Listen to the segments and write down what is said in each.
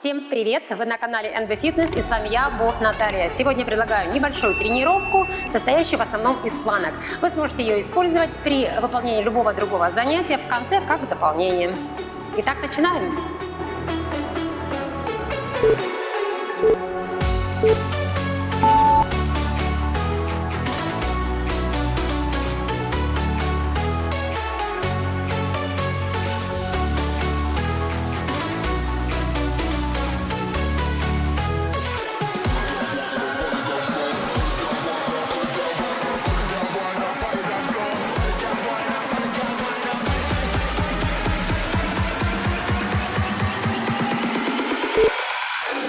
Всем привет! Вы на канале NB Fitness и с вами я, Бог Наталья. Сегодня предлагаю небольшую тренировку, состоящую в основном из планок. Вы сможете ее использовать при выполнении любого другого занятия в конце как дополнение. Итак, начинаем! Thank you.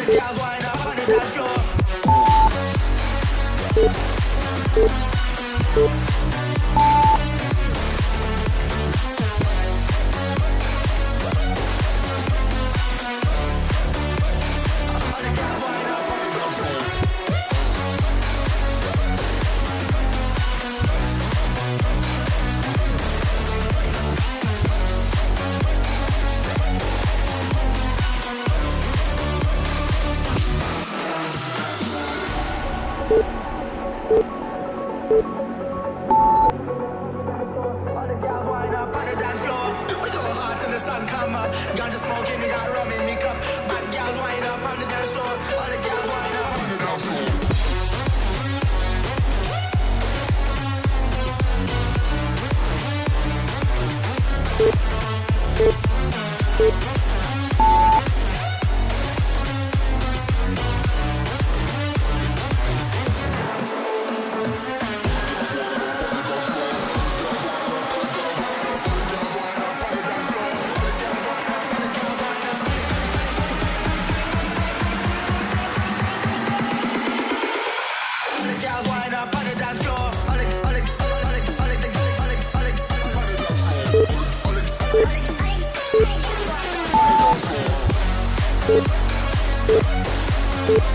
girls wind up on just smoking and got Thank you.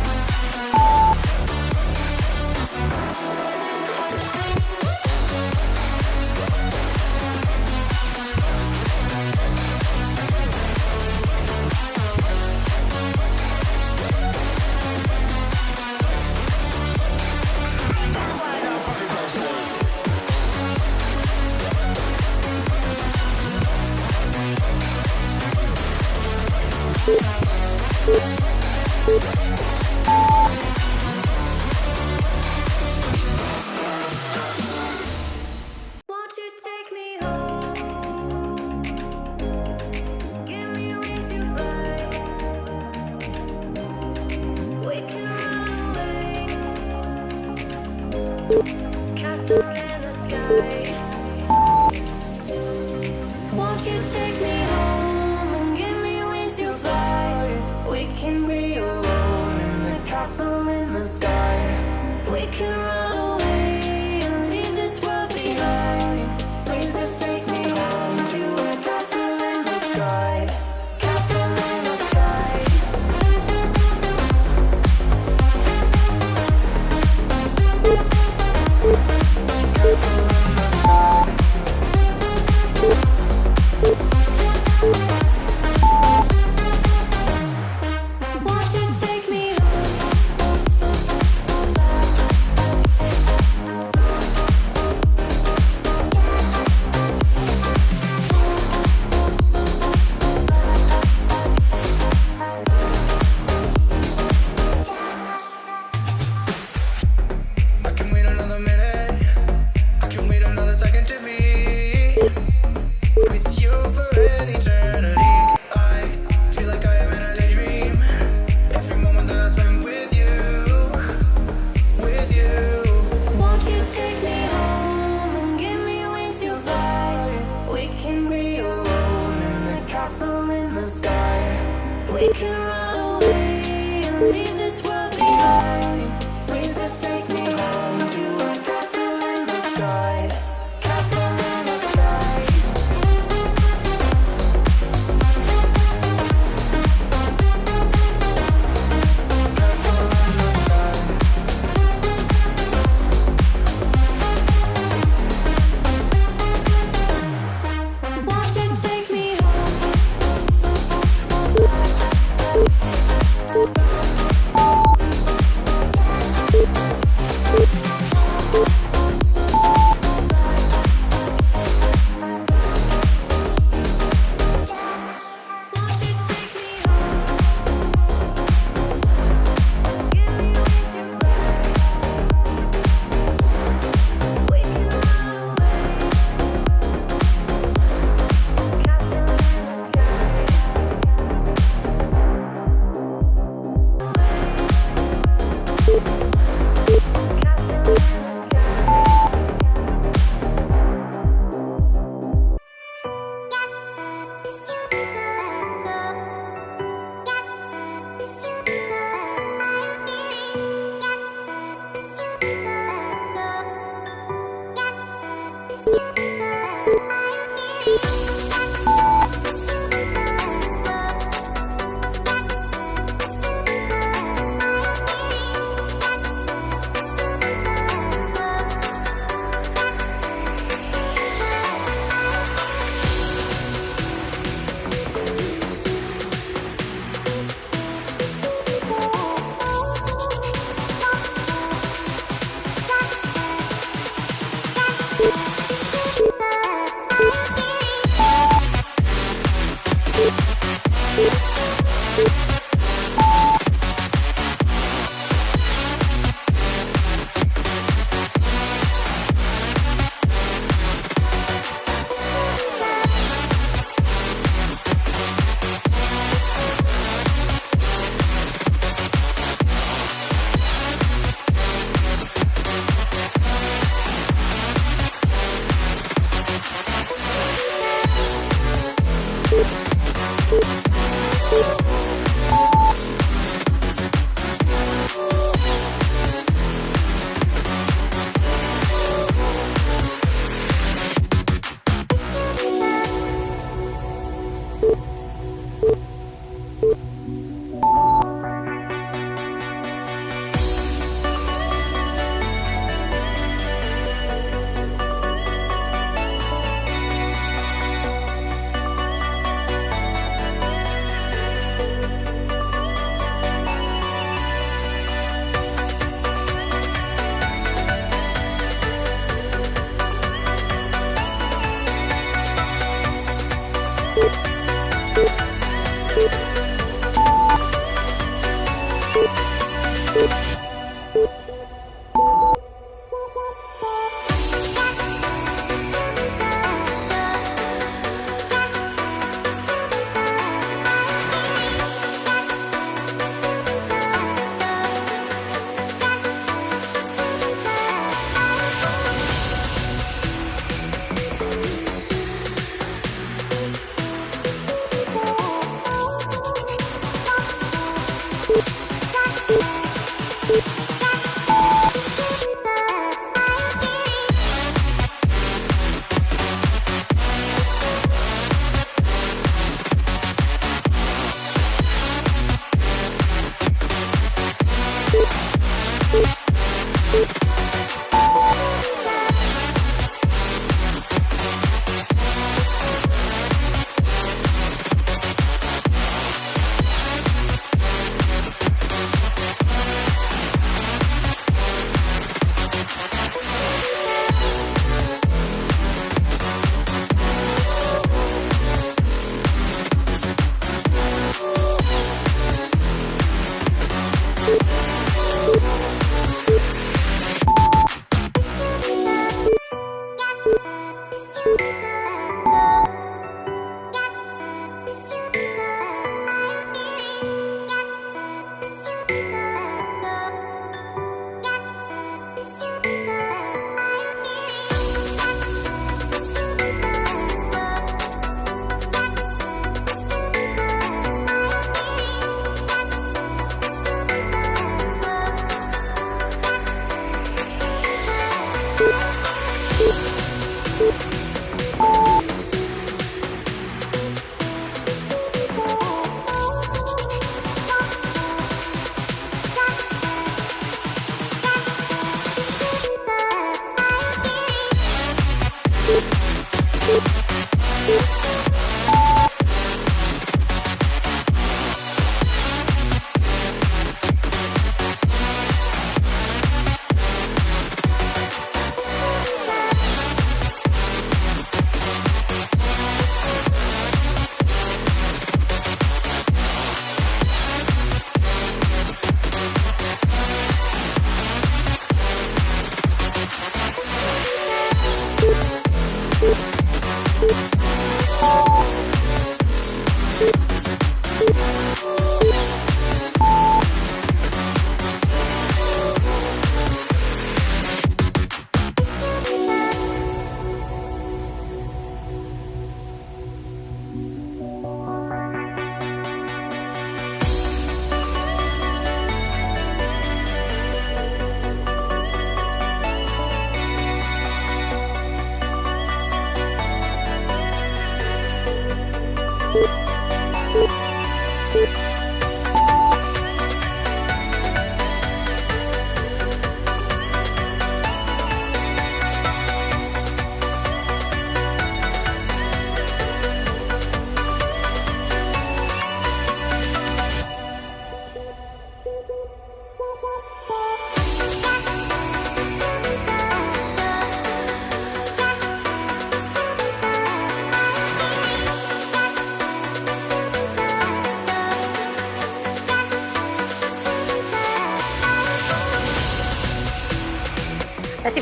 We can run away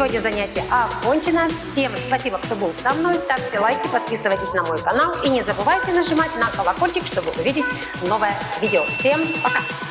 Сегодня занятие окончено. Всем спасибо, кто был со мной. Ставьте лайки, подписывайтесь на мой канал и не забывайте нажимать на колокольчик, чтобы увидеть новое видео. Всем пока!